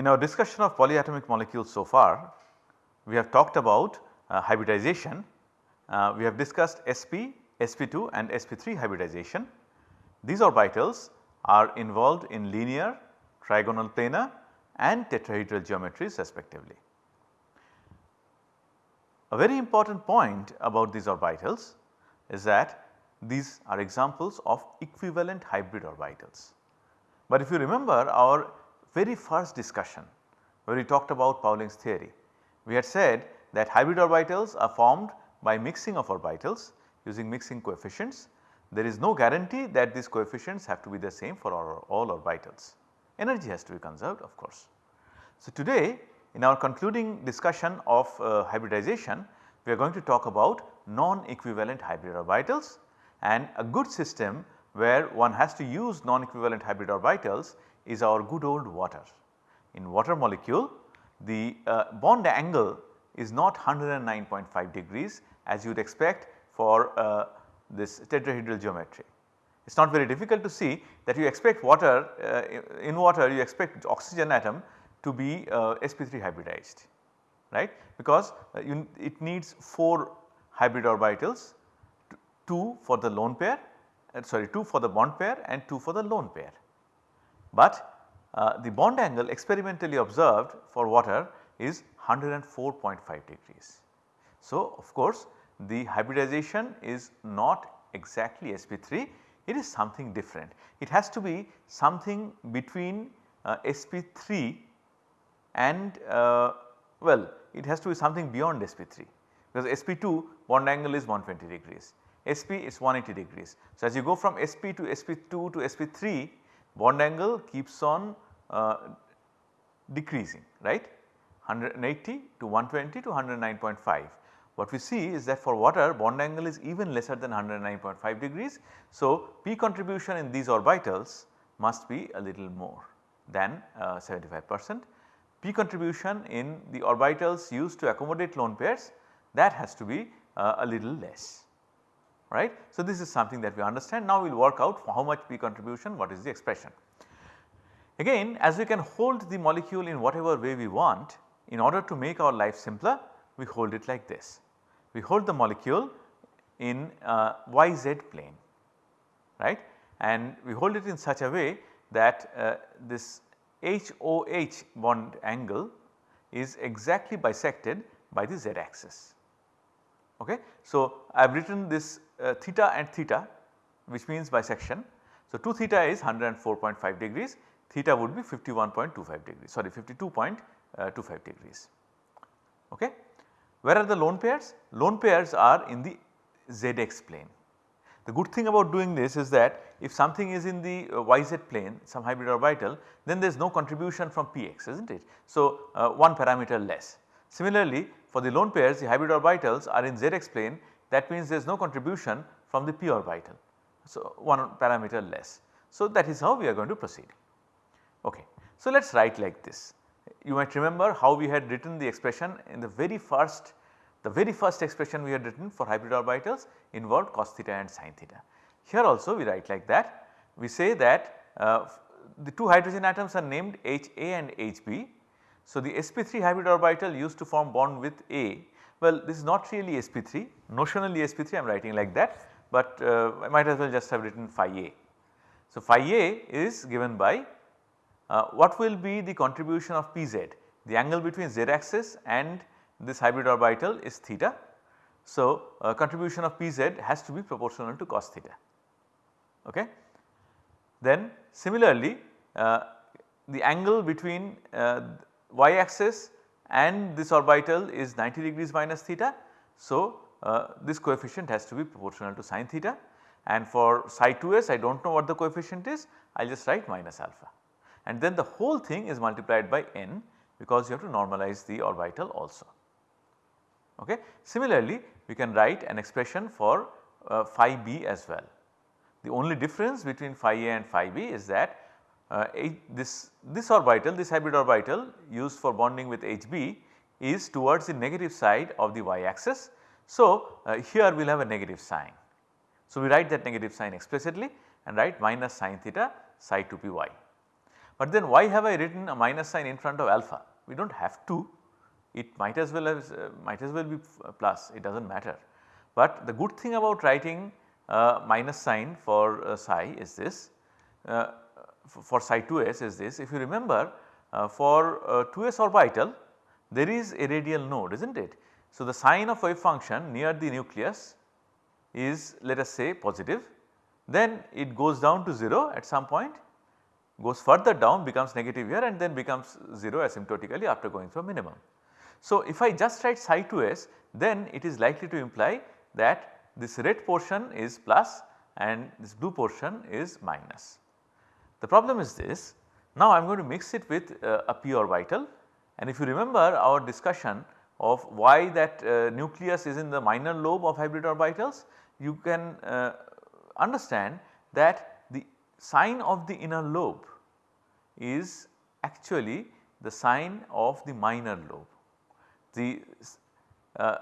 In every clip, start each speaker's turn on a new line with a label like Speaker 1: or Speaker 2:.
Speaker 1: In our discussion of polyatomic molecules so far, we have talked about uh, hybridization. Uh, we have discussed sp, sp2 and sp3 hybridization. These orbitals are involved in linear, trigonal planar and tetrahedral geometries respectively. A very important point about these orbitals is that these are examples of equivalent hybrid orbitals. But if you remember our very first discussion where we talked about Pauling's theory, we had said that hybrid orbitals are formed by mixing of orbitals using mixing coefficients. There is no guarantee that these coefficients have to be the same for all, all orbitals. Energy has to be conserved of course. So, today in our concluding discussion of uh, hybridization, we are going to talk about non-equivalent hybrid orbitals and a good system where one has to use non-equivalent hybrid orbitals is our good old water. In water molecule the uh, bond angle is not 109.5 degrees as you would expect for uh, this tetrahedral geometry. It is not very difficult to see that you expect water uh, in water you expect oxygen atom to be uh, sp3 hybridized right because uh, you, it needs 4 hybrid orbitals 2 for the lone pair sorry 2 for the bond pair and 2 for the lone pair. But uh, the bond angle experimentally observed for water is 104.5 degrees. So, of course, the hybridization is not exactly sp3 it is something different. It has to be something between uh, sp3 and uh, well it has to be something beyond sp3 because sp2 bond angle is 120 degrees, sp is 180 degrees. So, as you go from sp to sp2 to sp3 bond angle keeps on uh, decreasing right 180 to 120 to 109.5. What we see is that for water bond angle is even lesser than 109.5 degrees. So, P contribution in these orbitals must be a little more than uh, 75 percent. P contribution in the orbitals used to accommodate lone pairs that has to be uh, a little less right. So, this is something that we understand now we will work out for how much P contribution what is the expression. Again as we can hold the molecule in whatever way we want in order to make our life simpler we hold it like this. We hold the molecule in uh, yz plane right and we hold it in such a way that uh, this HOH bond angle is exactly bisected by the z axis. Okay. So, I have written this uh, theta and theta which means bisection. So, 2 theta is 104.5 degrees, theta would be 51.25 degrees sorry 52.25 degrees. Okay. Where are the lone pairs? Lone pairs are in the zx plane. The good thing about doing this is that if something is in the uh, yz plane some hybrid orbital then there is no contribution from px is not it. So, uh, one parameter less. Similarly, for the lone pairs the hybrid orbitals are in zx plane that means there is no contribution from the p orbital. So, one parameter less. So, that is how we are going to proceed. Okay. So, let us write like this. You might remember how we had written the expression in the very first the very first expression we had written for hybrid orbitals involved cos theta and sin theta. Here also we write like that. We say that uh, the two hydrogen atoms are named HA and HB. So, the sp3 hybrid orbital used to form bond with A. Well, this is not really sp3, notionally sp3 I am writing like that, but uh, I might as well just have written phi A. So, phi A is given by uh, what will be the contribution of Pz, the angle between z axis and this hybrid orbital is theta. So, uh, contribution of Pz has to be proportional to cos theta. Okay. Then similarly uh, the angle between uh, y axis and this orbital is 90 degrees minus theta. So, uh, this coefficient has to be proportional to sin theta and for psi 2s I do not know what the coefficient is I will just write minus alpha and then the whole thing is multiplied by n because you have to normalize the orbital also. Okay. Similarly, we can write an expression for uh, phi b as well. The only difference between phi a and phi b is that uh, this, this orbital this hybrid orbital used for bonding with Hb is towards the negative side of the y axis. So, uh, here we will have a negative sign. So, we write that negative sign explicitly and write minus sin theta psi 2 py. But then why have I written a minus sign in front of alpha? We do not have to, it might as well as uh, might as well be plus, it does not matter. But the good thing about writing uh, minus sign for uh, psi is this, uh, for psi 2s is this. If you remember uh, for 2s uh, orbital there is a radial node is not it. So, the sign of wave function near the nucleus is let us say positive then it goes down to 0 at some point goes further down becomes negative here and then becomes 0 asymptotically after going through a minimum. So, if I just write psi 2s then it is likely to imply that this red portion is plus and this blue portion is minus. The problem is this, now I am going to mix it with uh, a p orbital and if you remember our discussion of why that uh, nucleus is in the minor lobe of hybrid orbitals, you can uh, understand that the sign of the inner lobe is actually the sign of the minor lobe. The uh,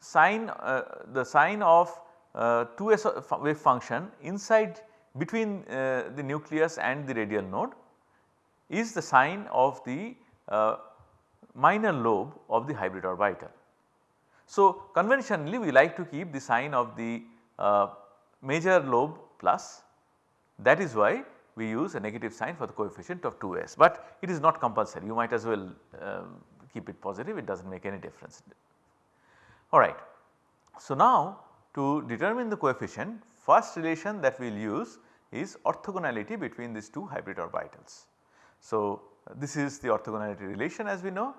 Speaker 1: sign uh, the sign of uh, 2s wave function inside between uh, the nucleus and the radial node is the sign of the uh, minor lobe of the hybrid orbital. So, conventionally we like to keep the sign of the uh, major lobe plus that is why we use a negative sign for the coefficient of 2s, but it is not compulsory you might as well um, keep it positive it does not make any difference. Alright. So, now to determine the coefficient first relation that we will use is orthogonality between these two hybrid orbitals. So, this is the orthogonality relation as we know.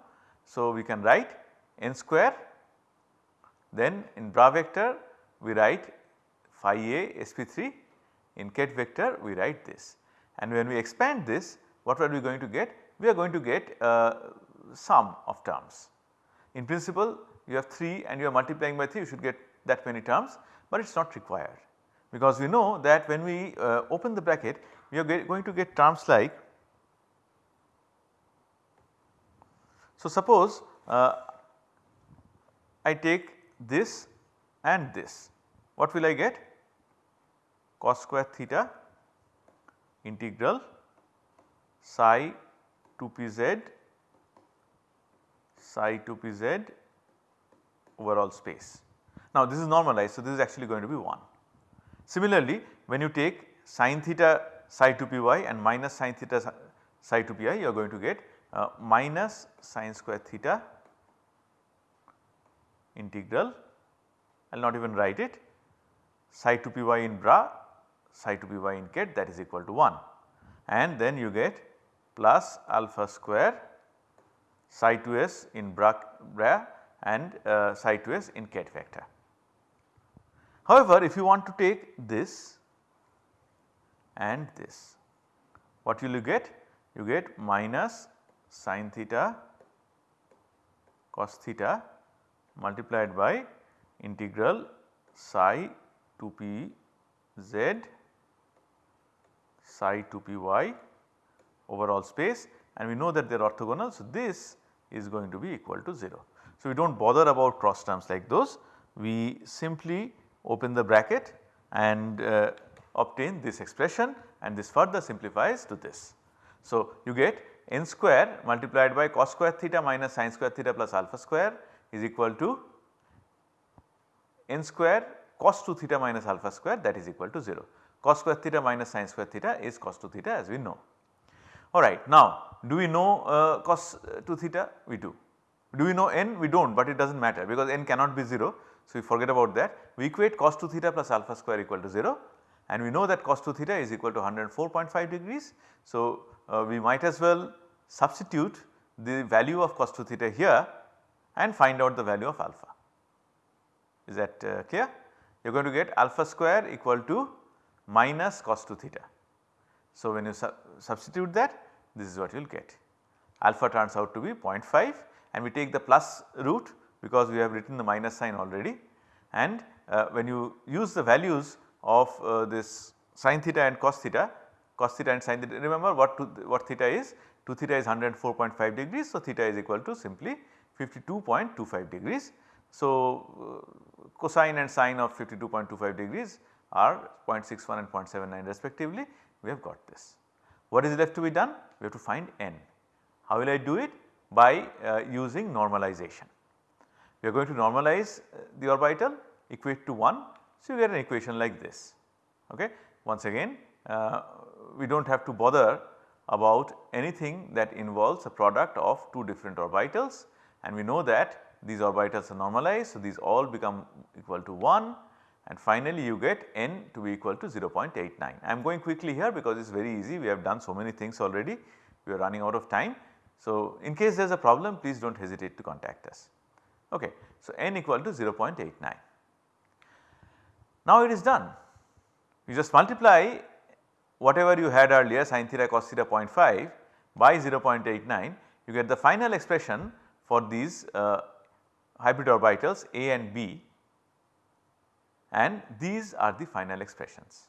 Speaker 1: So, we can write n square then in bra vector we write phi a sp3 in ket vector we write this and when we expand this what are we going to get? We are going to get uh, sum of terms. In principle you have 3 and you are multiplying by 3 you should get that many terms, but it is not required because we know that when we uh, open the bracket we are going to get terms like so suppose uh, I take this and this what will I get cos square theta integral psi 2 pz psi 2 pz overall space. Now this is normalized so this is actually going to be 1. Similarly when you take sin theta psi 2 py and minus sin theta psi 2 py you are going to get uh, minus sin square theta integral I will not even write it psi 2 py in bra psi 2 py in ket that is equal to 1 and then you get plus alpha square psi 2s in bra, bra and uh, psi 2s in ket vector. However, if you want to take this and this, what will you get? You get minus sin theta cos theta multiplied by integral psi 2 p z psi 2 p y overall space and we know that they are orthogonal. So, this is going to be equal to 0. So, we do not bother about cross terms like those we simply open the bracket and uh, obtain this expression and this further simplifies to this. So, you get n square multiplied by cos square theta minus sin square theta plus alpha square is equal to n square cos 2 theta minus alpha square that is equal to 0. Cos square theta minus sin square theta is cos 2 theta as we know. Alright now do we know uh, cos 2 theta? We do. Do we know n? We do not but it does not matter because n cannot be 0 so, we forget about that we equate cos 2 theta plus alpha square equal to 0 and we know that cos 2 theta is equal to 104.5 degrees. So, uh, we might as well substitute the value of cos 2 theta here and find out the value of alpha. Is that uh, clear? You are going to get alpha square equal to minus cos 2 theta. So, when you su substitute that this is what you will get. Alpha turns out to be 0.5 and we take the plus root because we have written the minus sign already and uh, when you use the values of uh, this sin theta and cos theta, cos theta and sin theta remember what to, what theta is 2 theta is 104.5 degrees. So, theta is equal to simply 52.25 degrees. So, uh, cosine and sine of 52.25 degrees are 0.61 and 0.79 respectively we have got this. What is left to be done? We have to find n. How will I do it? By uh, using normalization. We are going to normalize uh, the orbital equate to 1. So, you get an equation like this. Okay. Once again uh, we do not have to bother about anything that involves a product of two different orbitals and we know that these orbitals are normalized. So, these all become equal to 1 and finally you get n to be equal to 0.89. I am going quickly here because it is very easy we have done so many things already we are running out of time. So, in case there is a problem please do not hesitate to contact us. Okay. So, n equal to 0.89. Now it is done you just multiply whatever you had earlier sin theta cos theta 0.5 by 0.89 you get the final expression for these uh, hybrid orbitals A and B and these are the final expressions.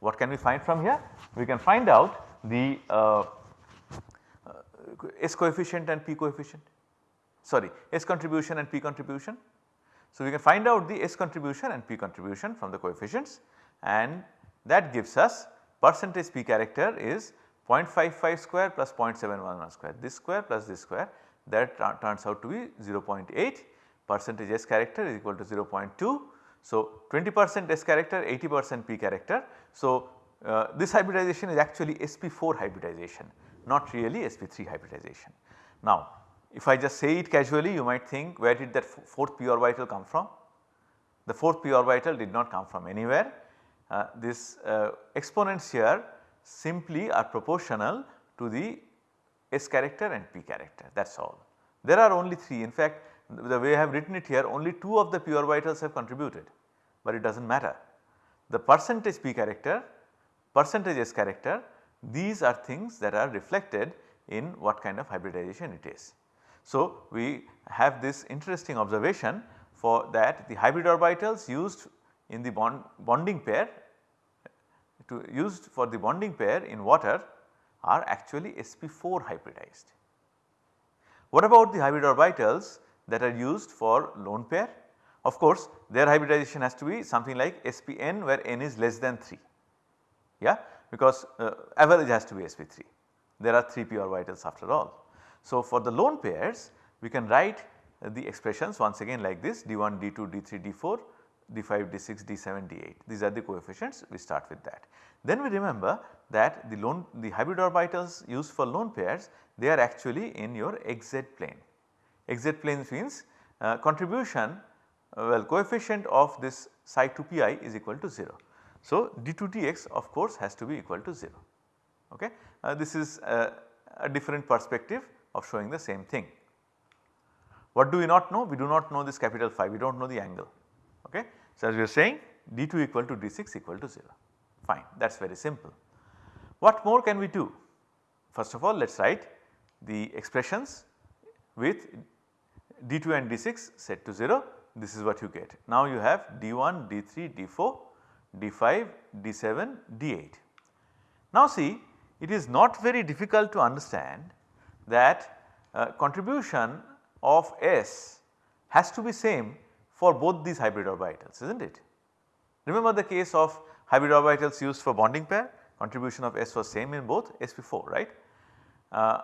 Speaker 1: What can we find from here? We can find out the uh, uh, S coefficient and P coefficient sorry S contribution and P contribution. So, we can find out the S contribution and P contribution from the coefficients and that gives us percentage P character is 0.55 square plus 0.711 square this square plus this square that turns out to be 0.8 percentage S character is equal to 0.2. So, 20 percent S character 80 percent P character. So, uh, this hybridization is actually sp4 hybridization not really sp3 hybridization. Now, if I just say it casually you might think where did that fourth p orbital come from? The fourth p orbital did not come from anywhere. Uh, this uh, exponents here simply are proportional to the S character and P character that is all. There are only 3 in fact the way I have written it here only 2 of the p orbitals have contributed, but it does not matter. The percentage p character, percentage s character these are things that are reflected in what kind of hybridization it is. So, we have this interesting observation for that the hybrid orbitals used in the bond bonding pair to used for the bonding pair in water are actually sp4 hybridized. What about the hybrid orbitals that are used for lone pair. Of course, their hybridization has to be something like SPn where n is less than 3 yeah because uh, average has to be sp3 there are 3 p orbitals after all. So, for the lone pairs we can write the expressions once again like this d1, d2, d3, d4, d5, d6, d7, d8 these are the coefficients we start with that. Then we remember that the lone the hybrid orbitals used for lone pairs they are actually in your xz plane xz plane means uh, contribution uh, well coefficient of this psi 2 py is equal to 0. So, d2 dx of course has to be equal to 0 okay. Uh, this is uh, a different perspective of showing the same thing. What do we not know? We do not know this capital phi we do not know the angle okay. So, as we are saying d2 equal to d6 equal to 0 fine that is very simple. What more can we do? First of all let us write the expressions with d2 and d6 set to 0 this is what you get. Now you have d1, d3, d4, d5, d7, d8. Now see it is not very difficult to understand that uh, contribution of S has to be same for both these hybrid orbitals is not it. Remember the case of hybrid orbitals used for bonding pair contribution of S was same in both sp4 right. Uh,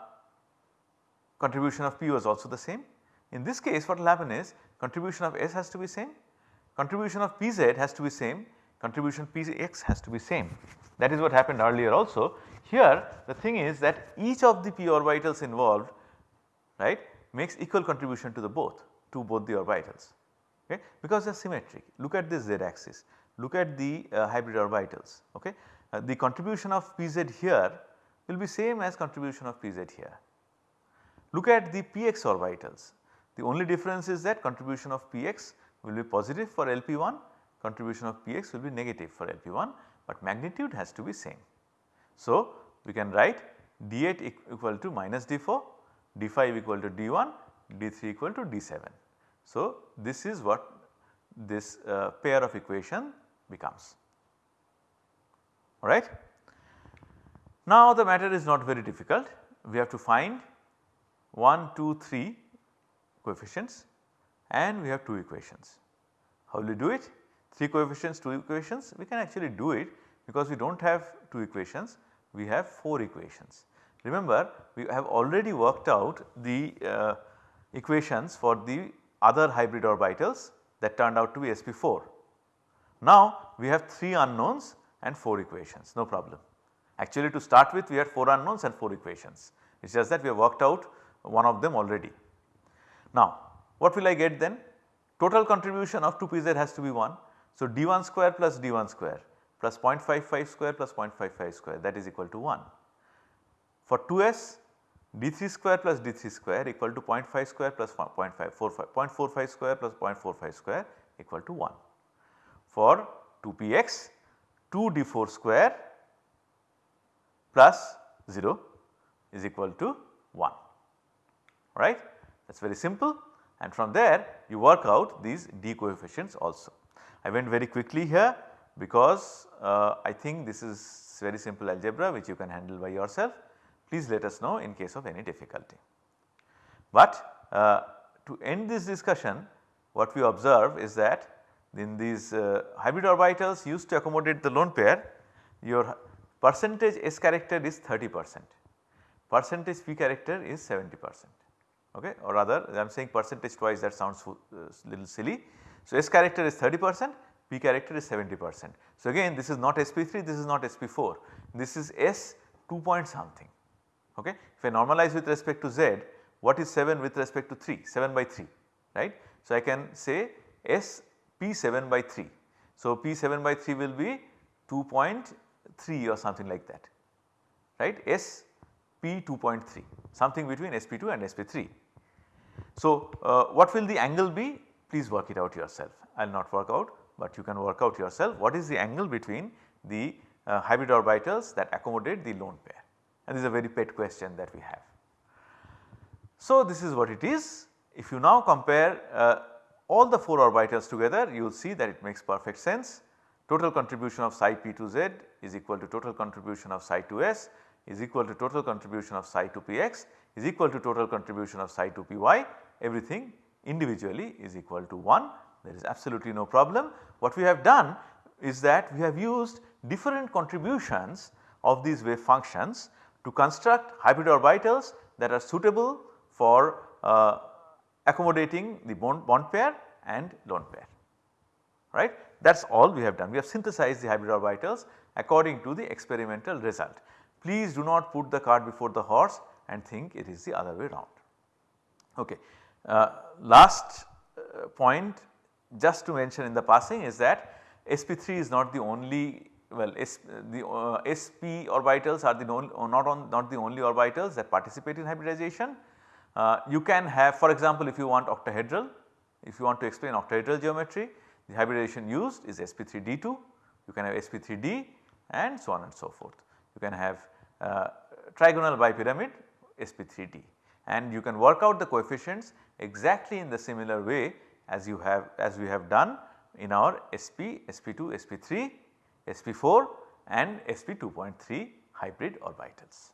Speaker 1: contribution of P was also the same in this case what will happen is contribution of S has to be same, contribution of Pz has to be same, contribution Px has to be same. That is what happened earlier also. Here the thing is that each of the p orbitals involved right makes equal contribution to the both to both the orbitals okay because they are symmetric. Look at this z axis, look at the uh, hybrid orbitals okay. Uh, the contribution of Pz here will be same as contribution of Pz here. Look at the Px orbitals the only difference is that contribution of Px will be positive for LP1, contribution of Px will be negative for LP1, but magnitude has to be same. So, we can write D8 equal to minus D4, D5 equal to D1, D3 equal to D7. So, this is what this uh, pair of equation becomes alright. Now the matter is not very difficult we have to find 1, 2, 3 coefficients and we have 2 equations. How will you do it? 3 coefficients 2 equations we can actually do it because we do not have 2 equations we have 4 equations. Remember we have already worked out the uh, equations for the other hybrid orbitals that turned out to be sp4. Now we have 3 unknowns and 4 equations no problem. Actually to start with we had 4 unknowns and 4 equations it is just that we have worked out one of them already. Now what will I get then? Total contribution of 2pz has to be 1. So d1 square plus d1 square plus 0.55 square plus 0.55 square that is equal to 1. For 2s d3 square plus d3 square equal to 0.5 square plus 0.45 square plus 0.45 square equal to 1. For 2px 2 d4 square plus 0 is equal to 1 right that is very simple and from there you work out these d coefficients also. I went very quickly here because uh, I think this is very simple algebra which you can handle by yourself. Please let us know in case of any difficulty. But uh, to end this discussion what we observe is that in these uh, hybrid orbitals used to accommodate the lone pair your percentage S character is 30 percent, percentage P character is 70 percent okay or rather I am saying percentage twice that sounds uh, little silly. So, S character is 30 percent P character is 70 percent. So, again this is not SP3 this is not SP4 this is S 2 point something okay. If I normalize with respect to Z what is 7 with respect to 3 7 by 3 right. So, I can say S P 7 by 3. So, P 7 by 3 will be 2.3 or something like that right S P 2.3 something between SP2 and SP3. So, uh, what will the angle be please work it out yourself I will not work out but you can work out yourself what is the angle between the uh, hybrid orbitals that accommodate the lone pair. And this is a very pet question that we have. So, this is what it is. If you now compare uh, all the 4 orbitals together you will see that it makes perfect sense. Total contribution of psi p to z is equal to total contribution of psi to s is equal to total contribution of psi to px is equal to total contribution of psi to py everything individually is equal to 1 there is absolutely no problem. What we have done is that we have used different contributions of these wave functions to construct hybrid orbitals that are suitable for uh, accommodating the bond, bond pair and lone pair right. That is all we have done we have synthesized the hybrid orbitals according to the experimental result. Please do not put the cart before the horse and think it is the other way round. Okay. Uh, last uh, point just to mention in the passing is that sp3 is not the only well S, the uh, sp orbitals are the non, not on not the only orbitals that participate in hybridization. Uh, you can have for example if you want octahedral if you want to explain octahedral geometry the hybridization used is sp3d2 you can have sp3d and so on and so forth. You can have uh, trigonal bipyramid sp3d and you can work out the coefficients exactly in the similar way as you have as we have done in our SP, SP2, SP3, SP4 and SP2.3 hybrid orbitals.